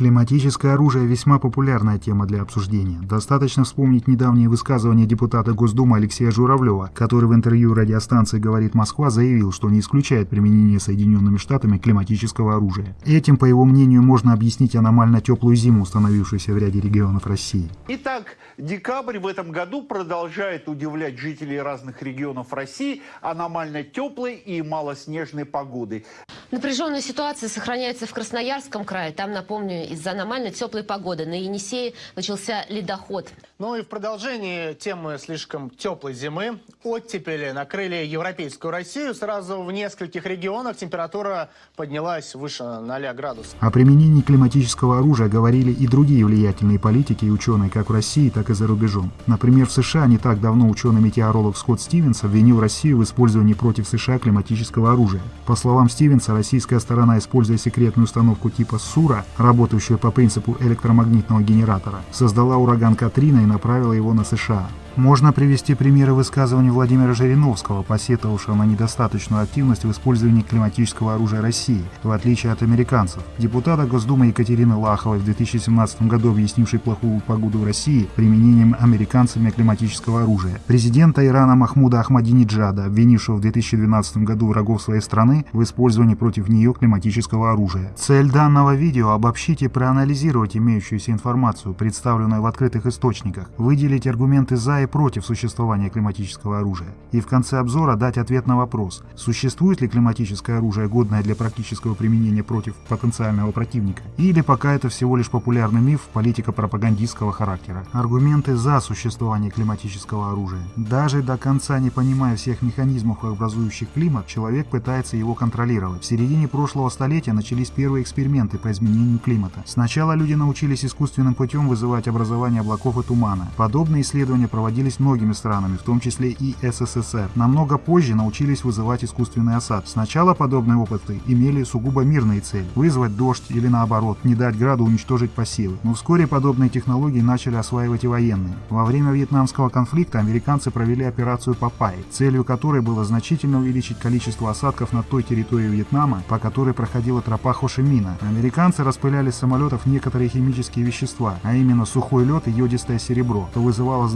Климатическое оружие – весьма популярная тема для обсуждения. Достаточно вспомнить недавнее высказывание депутата Госдумы Алексея Журавлева, который в интервью радиостанции «Говорит Москва» заявил, что не исключает применение Соединенными Штатами климатического оружия. Этим, по его мнению, можно объяснить аномально теплую зиму, установившуюся в ряде регионов России. Итак, декабрь в этом году продолжает удивлять жителей разных регионов России аномально теплой и малоснежной погодой. Напряженная ситуация сохраняется в Красноярском крае. Там, напомню, из-за аномально теплой погоды на Енисее начался ледоход. Ну и в продолжении темы слишком теплой зимы оттепели накрыли европейскую Россию. Сразу в нескольких регионах температура поднялась выше 0 градусов. О применении климатического оружия говорили и другие влиятельные политики и ученые как в России, так и за рубежом. Например, в США не так давно ученый-метеоролог Скотт Стивенс обвинил Россию в использовании против США климатического оружия. По словам Стивенса, российская сторона, используя секретную установку типа СУРА, работающую по принципу электромагнитного генератора, создала ураган Катрина и направила его на США. Можно привести примеры высказываний Владимира Жириновского, посетовавшего на недостаточную активность в использовании климатического оружия России, в отличие от американцев. Депутата Госдумы Екатерины Лаховой в 2017 году объяснившей плохую погоду в России применением американцами климатического оружия. Президента Ирана Махмуда Ахмадинеджада, обвинившего в 2012 году врагов своей страны в использовании против нее климатического оружия. Цель данного видео – обобщить и проанализировать имеющуюся информацию, представленную в открытых источниках, выделить аргументы за и против существования климатического оружия. И в конце обзора дать ответ на вопрос, существует ли климатическое оружие, годное для практического применения против потенциального противника, или пока это всего лишь популярный миф политико-пропагандистского характера. Аргументы за существование климатического оружия. Даже до конца не понимая всех механизмов, образующих климат, человек пытается его контролировать. В середине прошлого столетия начались первые эксперименты по изменению климата. Сначала люди научились искусственным путем вызывать образование облаков и тумана. Подобные исследования проводились проводились многими странами, в том числе и СССР. Намного позже научились вызывать искусственный осад. Сначала подобные опыты имели сугубо мирные цели – вызвать дождь или наоборот, не дать граду уничтожить посевы. Но вскоре подобные технологии начали осваивать и военные. Во время вьетнамского конфликта американцы провели операцию Папай, целью которой было значительно увеличить количество осадков на той территории Вьетнама, по которой проходила тропа Хошимина. Американцы распыляли с самолетов некоторые химические вещества, а именно сухой лед и йодистое серебро, что вызывало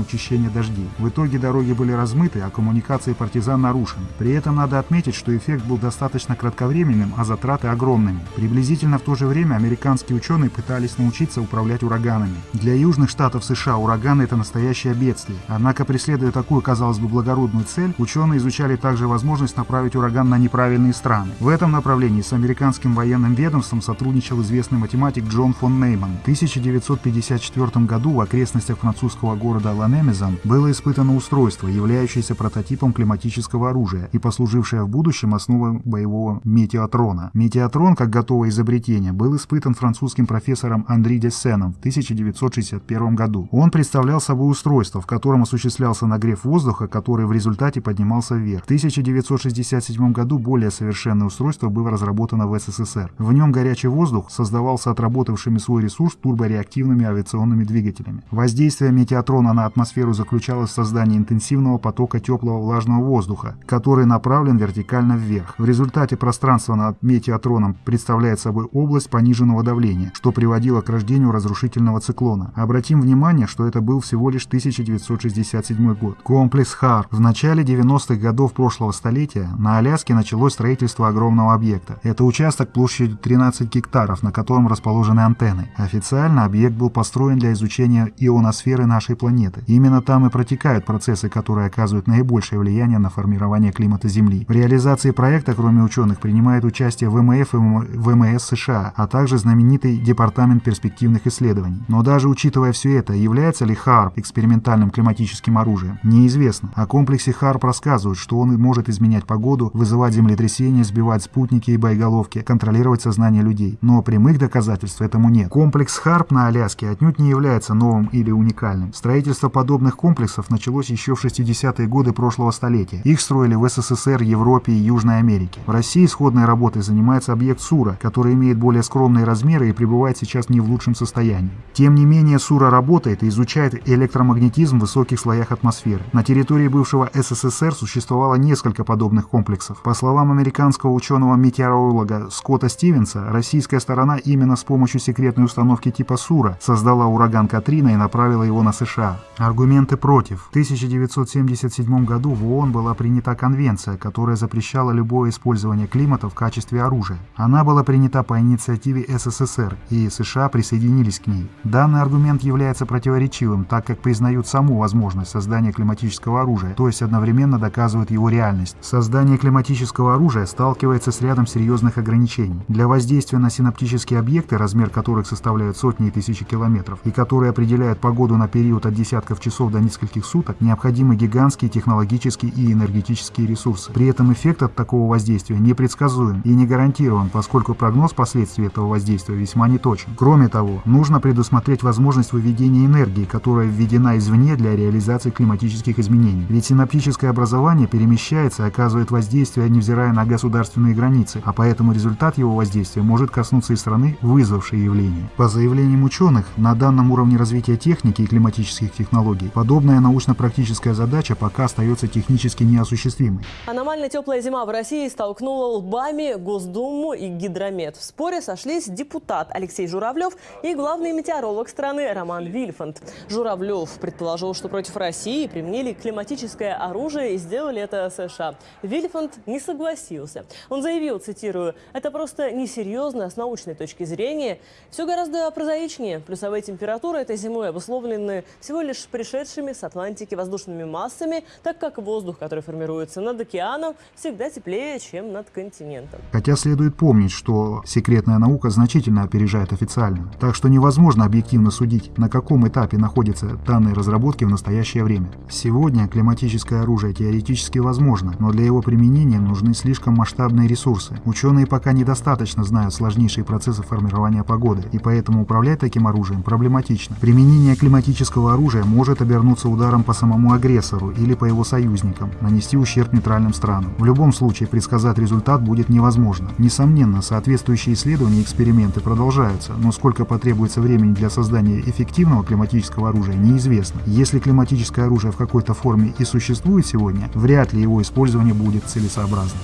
значительно учащения дождей. В итоге дороги были размыты, а коммуникации партизан нарушены. При этом надо отметить, что эффект был достаточно кратковременным, а затраты огромными. Приблизительно в то же время американские ученые пытались научиться управлять ураганами. Для южных штатов США ураганы – это настоящее бедствие. Однако, преследуя такую, казалось бы, благородную цель, ученые изучали также возможность направить ураган на неправильные страны. В этом направлении с американским военным ведомством сотрудничал известный математик Джон фон Нейман. В 1954 году в окрестностях французского города Лан Немезом было испытано устройство, являющееся прототипом климатического оружия и послужившее в будущем основой боевого метеотрона. Метеотрон, как готовое изобретение, был испытан французским профессором Андри Дессеном в 1961 году. Он представлял собой устройство, в котором осуществлялся нагрев воздуха, который в результате поднимался вверх. В 1967 году более совершенное устройство было разработано в СССР. В нем горячий воздух создавался отработавшими свой ресурс турбореактивными авиационными двигателями. Воздействие метеотрона на атмосферу атмосферу заключалось в создании интенсивного потока теплого влажного воздуха, который направлен вертикально вверх. В результате пространство над метеотроном представляет собой область пониженного давления, что приводило к рождению разрушительного циклона. Обратим внимание, что это был всего лишь 1967 год. Комплекс ХАР. В начале 90-х годов прошлого столетия на Аляске началось строительство огромного объекта. Это участок площадью 13 гектаров, на котором расположены антенны. Официально объект был построен для изучения ионосферы нашей планеты. Именно там и протекают процессы, которые оказывают наибольшее влияние на формирование климата Земли. В реализации проекта, кроме ученых, принимает участие ВМФ и ВМС США, а также знаменитый Департамент перспективных исследований. Но даже учитывая все это, является ли ХАРП экспериментальным климатическим оружием, неизвестно. О комплексе ХАРП рассказывают, что он может изменять погоду, вызывать землетрясения, сбивать спутники и боеголовки, контролировать сознание людей. Но прямых доказательств этому нет. Комплекс ХАРП на Аляске отнюдь не является новым или уникальным. Строительство подобных комплексов началось еще в 60-е годы прошлого столетия. Их строили в СССР, Европе и Южной Америке. В России сходной работой занимается объект Сура, который имеет более скромные размеры и пребывает сейчас не в лучшем состоянии. Тем не менее, Сура работает и изучает электромагнетизм в высоких слоях атмосферы. На территории бывшего СССР существовало несколько подобных комплексов. По словам американского ученого-метеоролога Скотта Стивенса, российская сторона именно с помощью секретной установки типа Сура создала ураган Катрина и направила его на США. Аргументы против. В 1977 году в ООН была принята конвенция, которая запрещала любое использование климата в качестве оружия. Она была принята по инициативе СССР, и США присоединились к ней. Данный аргумент является противоречивым, так как признают саму возможность создания климатического оружия, то есть одновременно доказывают его реальность. Создание климатического оружия сталкивается с рядом серьезных ограничений. Для воздействия на синаптические объекты, размер которых составляет сотни и тысячи километров, и которые определяют погоду на период от десятков часов до нескольких суток, необходимы гигантские технологические и энергетические ресурсы. При этом эффект от такого воздействия непредсказуем и не гарантирован, поскольку прогноз последствий этого воздействия весьма неточен. Кроме того, нужно предусмотреть возможность выведения энергии, которая введена извне для реализации климатических изменений. Ведь синаптическое образование перемещается и оказывает воздействие, невзирая на государственные границы, а поэтому результат его воздействия может коснуться и страны, вызвавшей явление. По заявлениям ученых, на данном уровне развития техники и климатических технологий, подобная научно-практическая задача пока остается технически неосуществимой. Аномально теплая зима в России столкнула лбами Госдуму и Гидромет. В споре сошлись депутат Алексей Журавлев и главный метеоролог страны Роман Вильфанд. Журавлев предположил, что против России применили климатическое оружие и сделали это США. Вильфанд не согласился. Он заявил, цитирую, «Это просто несерьезно с научной точки зрения. Все гораздо прозаичнее. Плюсовые температуры этой зимой обусловлены всего лишь пришедшими с Атлантики воздушными массами, так как воздух, который формируется над океаном, всегда теплее, чем над континентом. Хотя следует помнить, что секретная наука значительно опережает официальную. Так что невозможно объективно судить, на каком этапе находятся данные разработки в настоящее время. Сегодня климатическое оружие теоретически возможно, но для его применения нужны слишком масштабные ресурсы. Ученые пока недостаточно знают сложнейшие процессы формирования погоды, и поэтому управлять таким оружием проблематично. Применение климатического оружия может обернуться ударом по самому агрессору или по его союзникам, нанести ущерб нейтральным странам. В любом случае предсказать результат будет невозможно. Несомненно, соответствующие исследования и эксперименты продолжаются, но сколько потребуется времени для создания эффективного климатического оружия неизвестно. Если климатическое оружие в какой-то форме и существует сегодня, вряд ли его использование будет целесообразным.